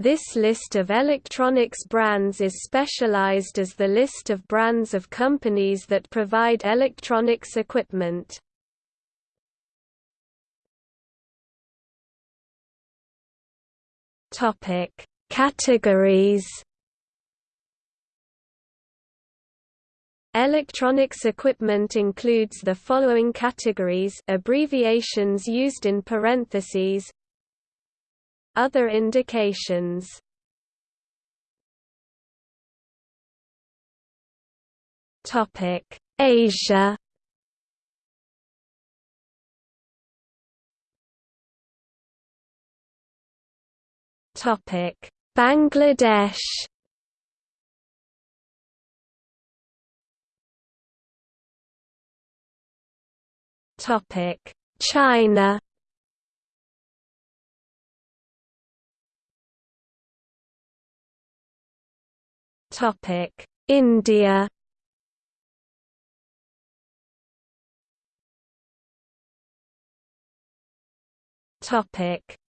This list of electronics brands is specialized as the list of brands of companies that provide electronics equipment. Topic: Categories. Electronics equipment includes the following categories abbreviations used in parentheses Other indications. Topic. Asia. Topic: Bangladesh. Topic: China. India.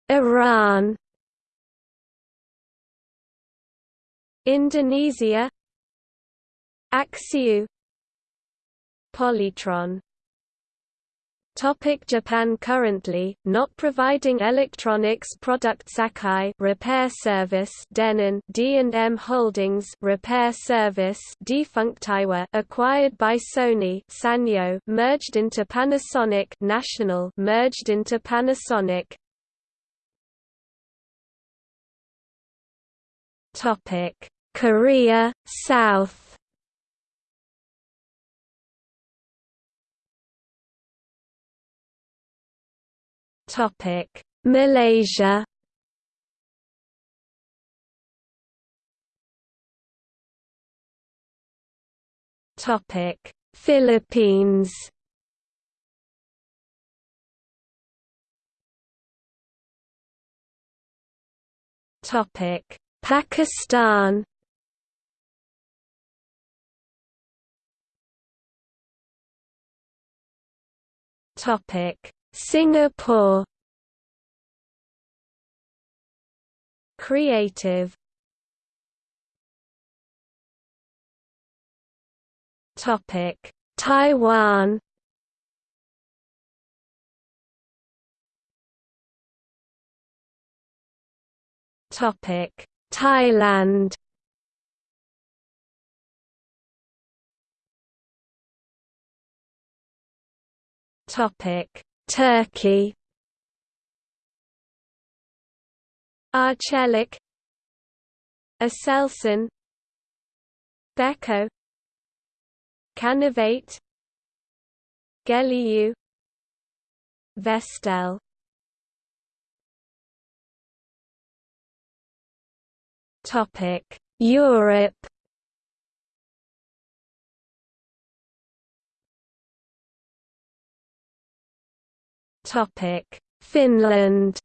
Iran. Indonesia Axioo Polytron Topic Japan Currently, not providing electronics product Sakai repair service Denon D&M Holdings repair service defunct Aiwa acquired by Sony Sanyo merged into Panasonic National merged into Panasonic Topic: Korea, South. Topic: Malaysia. Topic: Philippines. Topic: Pakistan Topic Singapore. Creative. Topic. Taiwan. Topic. Thailand. Topic Turkey. Arçelik. Aselsan Beko. Canovate Geliu Vestel. Topic: Europe. Finland.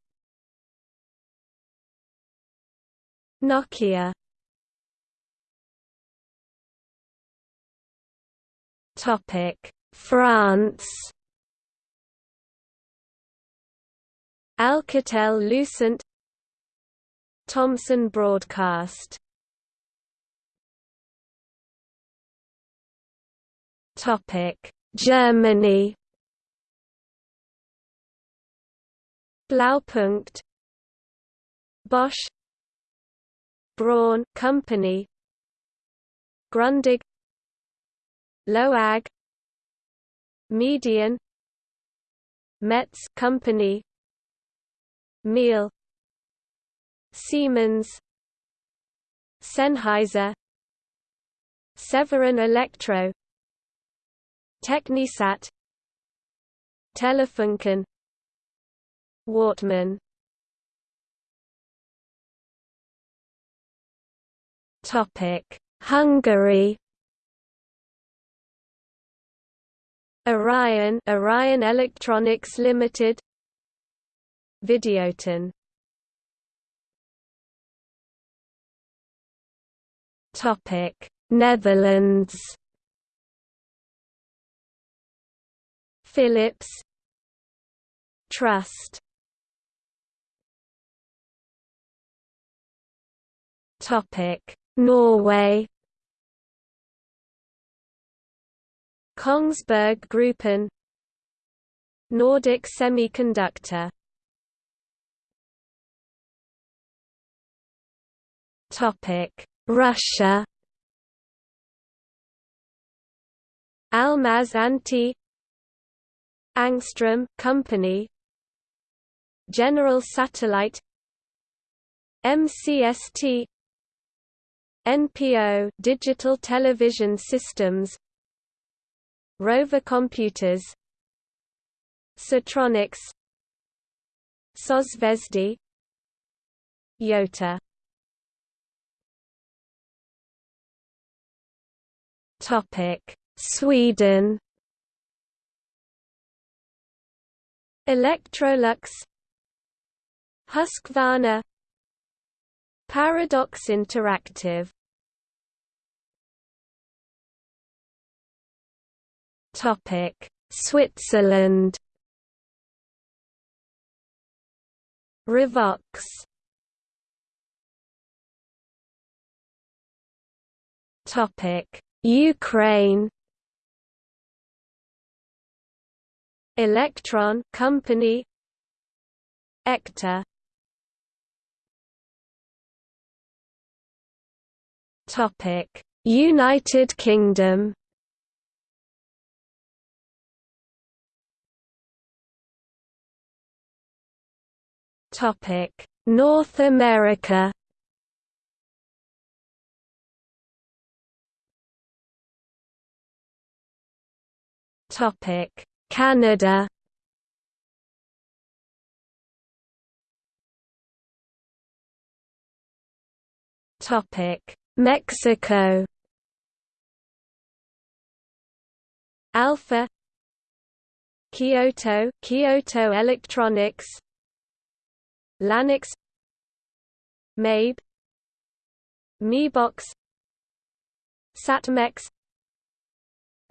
Nokia. Topic: France. Alcatel Lucent Thomson Broadcast Topic Germany Blaupunkt Bosch Braun Company Grundig Loag Medion Metz Company Miele Siemens Sennheiser Severin Electro Technisat Telefunken Wortmann. Topic. Hungary. Orion Orion Electronics Limited. Videoton. Topic: Netherlands. Philips. Trust Norway Kongsberg Gruppen Nordic Semiconductor Topic. Russia Almaz Antey Angstrom Company General Satellite MCST NPO Digital Television Systems Rover Computers Sitronics Sozvezdy Yota. Topic Sweden. Electrolux Husqvarna Paradox Interactive Switzerland. Revox Topic. Ukraine. Electron Company. Topic. United Kingdom North America Topic. Canada Topic. Mexico Alpha Kyoto Kyoto Electronics Lanix Mabe Mebox Satmex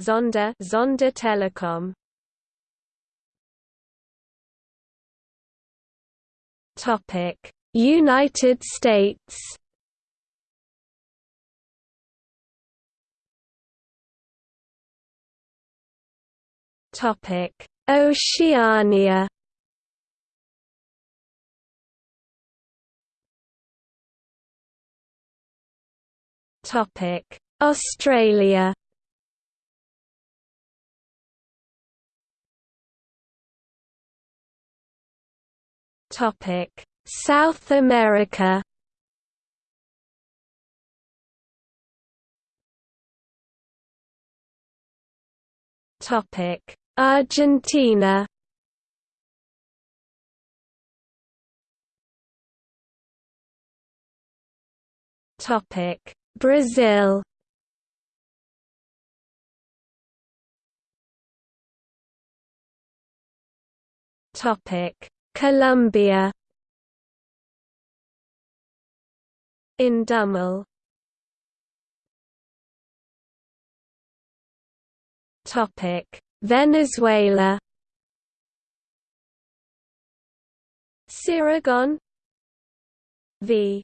Zonda Zonda Telecom. Topic United States. Topic Oceania Australia. South America. Argentina. Topic Brazil. Topic. Colombia. Indumil Topic. Venezuela. Siragon V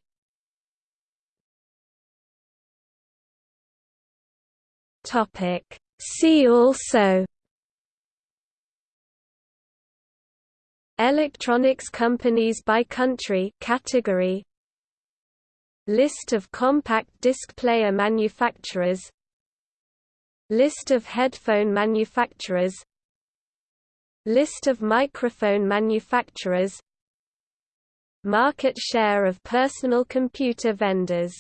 Topic. See also Electronics companies by country category List of compact disc player manufacturers List of headphone manufacturers List of microphone manufacturers Market share of personal computer vendors